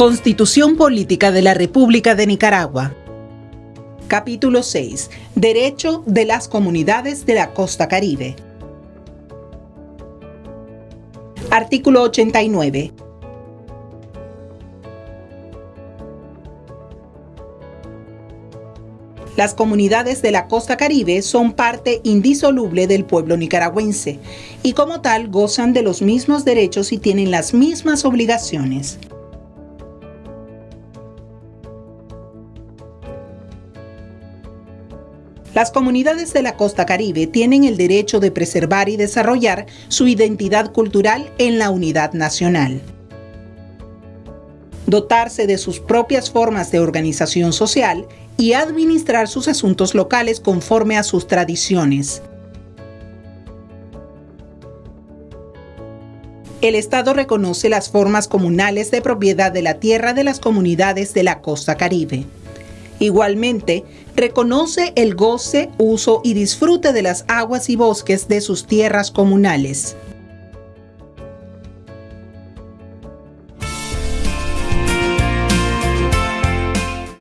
Constitución Política de la República de Nicaragua. Capítulo 6. Derecho de las comunidades de la costa caribe. Artículo 89. Las comunidades de la costa caribe son parte indisoluble del pueblo nicaragüense y como tal gozan de los mismos derechos y tienen las mismas obligaciones. Las comunidades de la costa caribe tienen el derecho de preservar y desarrollar su identidad cultural en la unidad nacional. Dotarse de sus propias formas de organización social y administrar sus asuntos locales conforme a sus tradiciones. El Estado reconoce las formas comunales de propiedad de la tierra de las comunidades de la costa caribe. Igualmente, reconoce el goce, uso y disfrute de las aguas y bosques de sus tierras comunales.